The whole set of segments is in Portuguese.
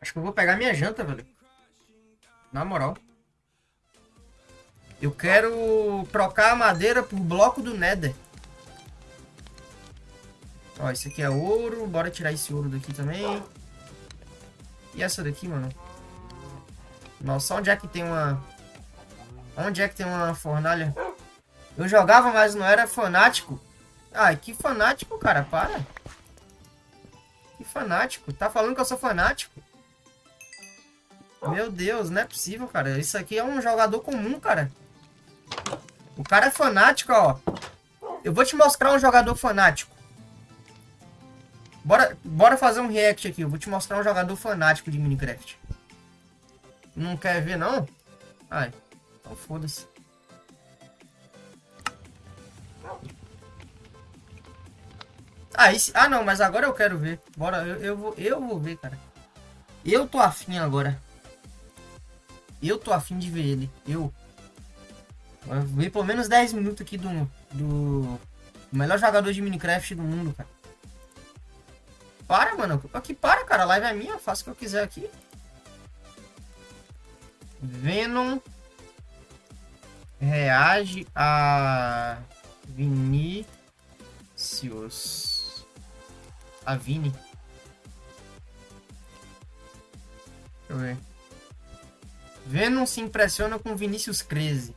Acho que eu vou pegar minha janta, velho. Na moral. Eu quero trocar a madeira por bloco do Nether. Ó, esse aqui é ouro. Bora tirar esse ouro daqui também. E essa daqui, mano? Nossa, onde é que tem uma... Onde é que tem uma fornalha? Eu jogava, mas não era fanático. Ai, que fanático, cara. Para. Que fanático. Tá falando que eu sou fanático? Meu Deus, não é possível, cara. Isso aqui é um jogador comum, cara. O cara é fanático, ó. Eu vou te mostrar um jogador fanático. Bora, bora fazer um react aqui. Eu vou te mostrar um jogador fanático de Minecraft. Não quer ver, não? Ai, então foda-se. Ah, esse... ah, não, mas agora eu quero ver. Bora, eu, eu, vou, eu vou ver, cara. Eu tô afim agora. Eu tô afim de ver ele. Eu. Vou ver pelo menos 10 minutos aqui do, do melhor jogador de Minecraft do mundo, cara. Para, mano. Aqui, para, cara. A live é minha. Faço o que eu quiser aqui. Venom reage a Vinicius. A Vini. Deixa eu ver. Venom se impressiona com Vinícius Crazy.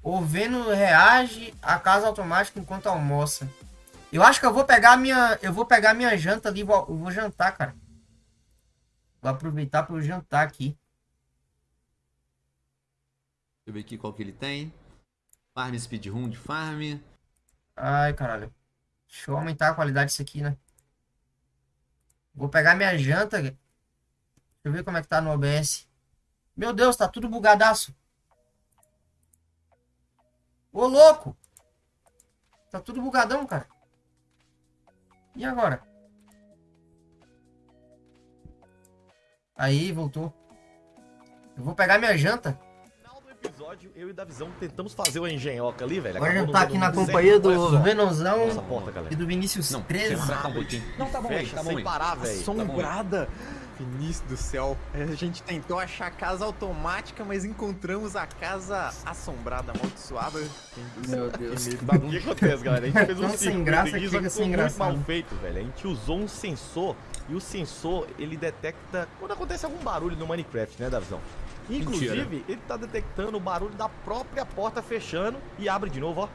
O Venom reage a casa automática enquanto almoça. Eu acho que eu vou pegar minha, eu vou pegar minha janta ali, vou, vou jantar, cara. Vou aproveitar para jantar aqui. Deixa eu ver aqui qual que ele tem. Farm speedrun de farm. Ai, caralho. Deixa eu aumentar a qualidade disso aqui, né? Vou pegar minha janta. Deixa eu ver como é que tá no OBS. Meu Deus, tá tudo bugadaço. Ô, louco! Tá tudo bugadão, cara. E agora? Aí, voltou. Eu vou pegar minha janta episódio, eu e Davizão tentamos fazer o engenhoca ali, velho. Agora já tá aqui na companhia do Venozão e do Vinícius não, 13. Tá um Não, tá bom, Fecha, tá bom, sem parar, velho. Assombrada. Tá Vinícius do céu. A gente tentou achar a casa automática, mas encontramos a casa assombrada, amaldiçoada. Meu Deus. O que acontece, galera? A gente fez um sem graça que fica sem graça. muito mal feito, velho. A gente usou um sensor e o sensor, ele detecta quando acontece algum barulho no Minecraft, né, Davizão? Inclusive, Mentira. ele tá detectando o barulho da própria porta fechando e abre de novo, ó.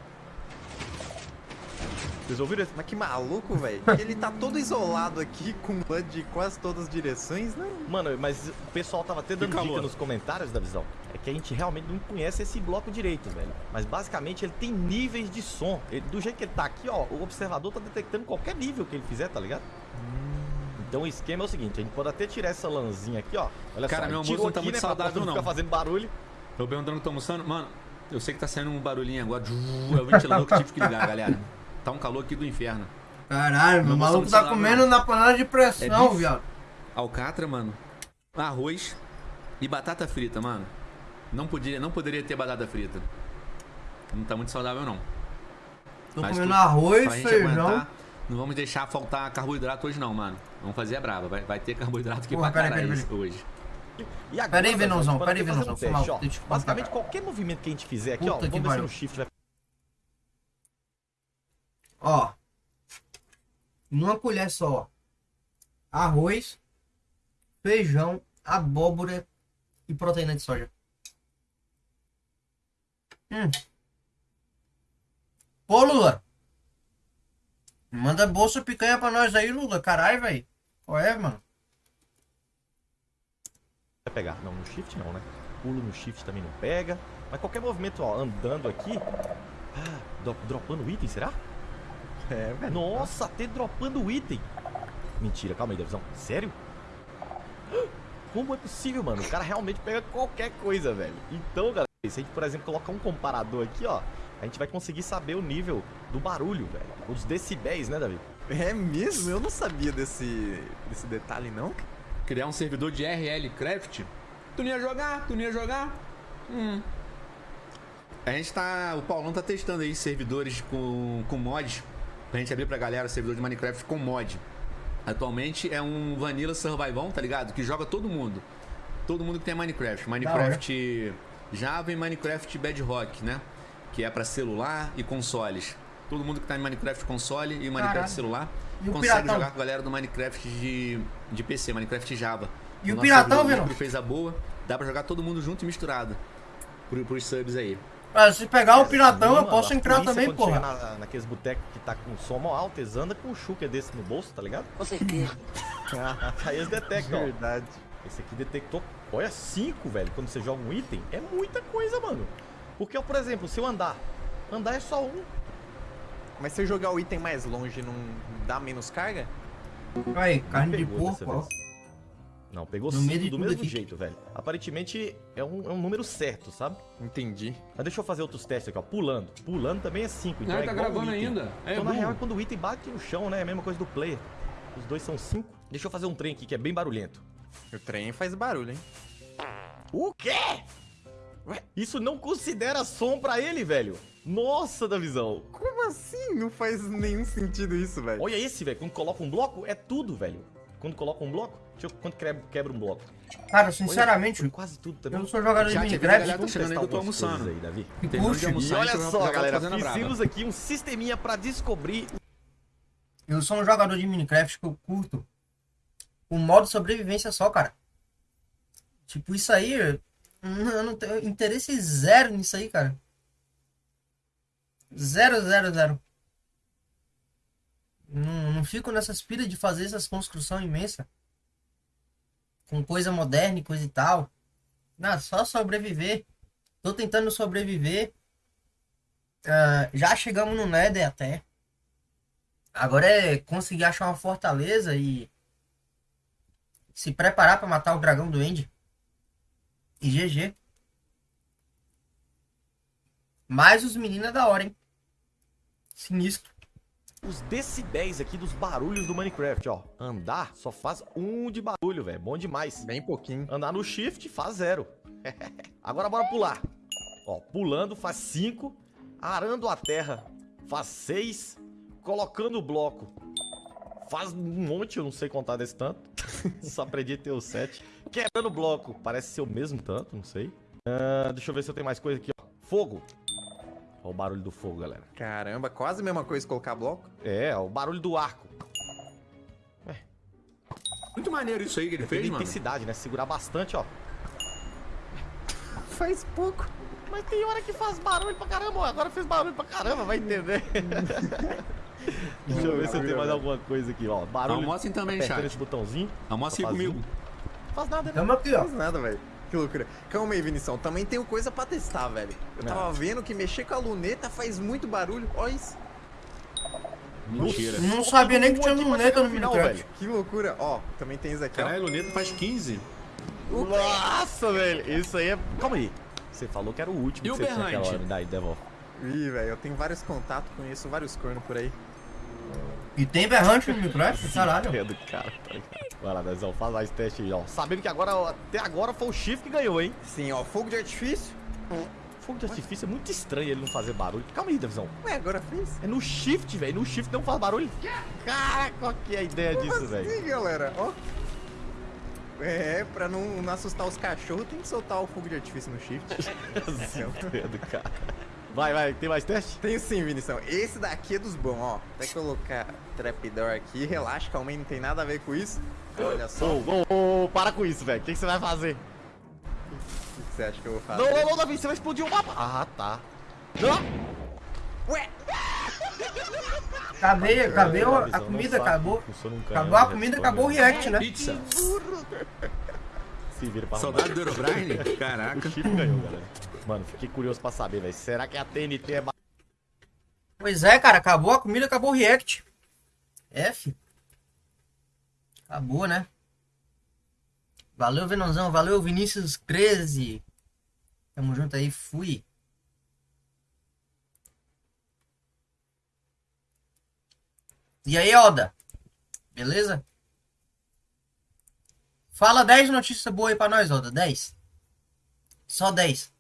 Vocês ouviram? Mas que maluco, velho. Ele tá todo isolado aqui com HUD de quase todas as direções, né? Mano, mas o pessoal tava até dando dica nos comentários da visão. É que a gente realmente não conhece esse bloco direito, velho. Mas basicamente ele tem níveis de som. Ele, do jeito que ele tá aqui, ó, o observador tá detectando qualquer nível que ele fizer, tá ligado? Então o esquema é o seguinte, a gente pode até tirar essa lãzinha aqui, ó. Olha Cara, só, meu almoço não tá aqui, muito né, saudável, não. Fica fazendo barulho. Tô perguntando que tô almoçando. Mano, eu sei que tá saindo um barulhinho agora. É o ventilador que tive que ligar, galera. Tá um calor aqui do inferno. Caralho, meu maluco tá comendo na panela de pressão, é viado. Alcatra, mano. Arroz e batata frita, mano. Não, podia, não poderia ter batata frita. Não tá muito saudável, não. Tô Mas comendo tu, arroz, feijão. Aguentar, não vamos deixar faltar carboidrato hoje não, mano. Vamos fazer a brava. Vai, vai ter carboidrato aqui Porra, pra caralho hoje. E agora, pera aí, Venãozão, pera aí, Venãozão. Basicamente, qualquer movimento que a gente fizer aqui, Puta ó, vamos ver se no shift vai... Ó. Numa colher só. Arroz, feijão, abóbora e proteína de soja. Hum. Pô, Lula. Manda bolsa picanha pra nós aí, Lula. Caralho, velho. Qual é, mano? Vai pegar. Não, no shift não, né? Pulo no shift também não pega. Mas qualquer movimento, ó, andando aqui. Ah, dropando item, será? É, velho. Nossa, até dropando item. Mentira, calma aí, Devzão. Sério? Como é possível, mano? O cara realmente pega qualquer coisa, velho. Então, galera, se a gente, por exemplo, colocar um comparador aqui, ó a gente vai conseguir saber o nível do barulho, velho. Os decibéis, né, Davi? É mesmo? Eu não sabia desse, desse detalhe, não. Criar um servidor de RL Craft? Tu não ia jogar? Tu não ia jogar? Hum. A gente tá... O Paulão tá testando aí servidores com, com mods. Pra gente abrir pra galera servidor de Minecraft com mod. atualmente é um Vanilla Survival, tá ligado? Que joga todo mundo. Todo mundo que tem Minecraft. Minecraft Java e Minecraft Bedrock, né? Que é pra celular e consoles. Todo mundo que tá em Minecraft console e Minecraft Caralho. celular E o consegue Piratão? jogar com a galera do Minecraft de, de PC, Minecraft Java. E o nosso Piratão, que fez a boa, dá pra jogar todo mundo junto e misturado. Por, pros subs aí. Ah, se pegar o piratão, eu posso entrar polícia, também, porra. Na, naqueles botecos que tá com som alto, eles andam com um chuca desse no bolso, tá ligado? Com certeza. Aí eles detectam, ó. Verdade. Esse aqui detectou. Olha, 5, velho. Quando você joga um item, é muita coisa, mano. Porque, por exemplo, se eu andar, andar é só um. Mas se eu jogar o item mais longe, não dá menos carga? Aí, carne de porco, ó. Não, pegou No 5 meio de do mesmo aqui. jeito, velho. Aparentemente é um, é um número certo, sabe? Entendi. Mas deixa eu fazer outros testes aqui, ó. Pulando. Pulando também é 5. Então Ah, é tá gravando item. ainda? É então, na real, é quando o item bate no chão, né? É a mesma coisa do player. Os dois são 5. Deixa eu fazer um trem aqui que é bem barulhento. O trem faz barulho, hein? O quê? Ué, isso não considera som pra ele, velho. Nossa, da visão. Como assim? Não faz nenhum sentido isso, velho. Olha esse, velho. Quando coloca um bloco, é tudo, velho. Quando coloca um bloco, deixa eu quando quebra, quebra um bloco. Cara, Olha, sinceramente, foi quase tudo também. eu não sou jogador de Minecraft. tá chegando aí que eu tô almoçando. Aí, Davi. E. E almoçar, olha só, tá galera, fizemos aqui um sisteminha pra descobrir Eu sou um jogador de Minecraft que eu curto o modo sobrevivência só, cara. Tipo, isso aí, eu não eu não tenho interesse zero nisso aí, cara. Zero, zero, zero. Não, não fico nessas pilhas de fazer essas construção imensa. Com coisa moderna e coisa e tal. Não, só sobreviver. Tô tentando sobreviver. Ah, já chegamos no Nether até. Agora é conseguir achar uma fortaleza e se preparar pra matar o dragão do End. E GG. Mas os meninos é da hora, hein? Sinistro. Os decibéis aqui dos barulhos do Minecraft, ó. Andar só faz um de barulho, velho. Bom demais. Bem pouquinho. Andar no shift faz zero. Agora bora pular. Ó, pulando faz 5. Arando a terra faz 6. Colocando o bloco faz um monte, eu não sei contar desse tanto. Só aprendi a ter o 7. Quebrando o bloco parece ser o mesmo tanto, não sei. Ah, deixa eu ver se eu tenho mais coisa aqui, ó. Fogo. Ó o barulho do fogo, galera. Caramba, quase a mesma coisa que colocar bloco. É, o barulho do arco. Muito maneiro isso aí que ele Tem fez, mano. intensidade, né? Segurar bastante, ó. Faz pouco. Mas tem hora que faz barulho pra caramba, ó. Agora fez barulho pra caramba, vai entender. Deixa eu ver se eu tenho mais alguma coisa aqui, ó. Barulho. Almocem também, apertando chat. esse botãozinho. Almocem aí comigo. Não faz nada, né? Aqui, ó. Faz nada, velho. Que loucura. Calma aí, Vinição. Também tenho coisa pra testar, velho. Eu tava vendo que mexer com a luneta faz muito barulho. Olha isso. Mentira. Não sabia nem que tinha luneta no final, velho. Que loucura. Ó, também tem isso aqui, ó. Caralho, Luneta faz 15. Nossa, velho. Isso aí é. Calma aí. Você falou que era o último E que o você tinha aquela berrante? hora. Daí, devolve. Ih, velho, eu tenho vários contatos, conheço vários cornos por aí. E tem berrante no Minecraft? Caralho. É do cara, tá ligado? Vai lá, Dezão, faz mais teste aí, ó. Sabendo que agora, até agora foi o Shift que ganhou, hein? Sim, ó, fogo de artifício. Fogo de artifício é muito estranho ele não fazer barulho. Calma aí, Davizão. Ué, agora fez? É no shift, velho. No shift não faz barulho. Cara, qual que é a ideia disso, velho? Sim, galera, ó. É, pra não, não assustar os cachorros, tem que soltar o fogo de artifício no shift. Dedo, cara. Vai, vai, tem mais teste? Tenho sim, Vinição. Esse daqui é dos bons, ó. Até colocar trapdoor aqui, relaxa, calma aí, não tem nada a ver com isso. Olha só, Ô, ô, ô, para com isso, velho. O que, que você vai fazer? o que você acha que eu vou fazer? Não, não, não, Davi, você vai explodir o mapa. Ah, tá. Não! Ué, Acabei, acabei a Davizão, não comida, acabou. que Acabou a comida, responde, acabou o né? react, né? Pizza. Se vira pra Saudade do Eurobrine? arrumar. O Caraca. shift ganhou, galera. Mano, fiquei curioso pra saber, velho. Será que a TNT é Pois é, cara, acabou a comida, acabou o react. F. Acabou, né? Valeu, Venãozão. Valeu, Vinícius 13. Tamo junto aí, fui. E aí, Oda? Beleza? Fala 10 notícias boas aí pra nós, Oda. 10. Só 10.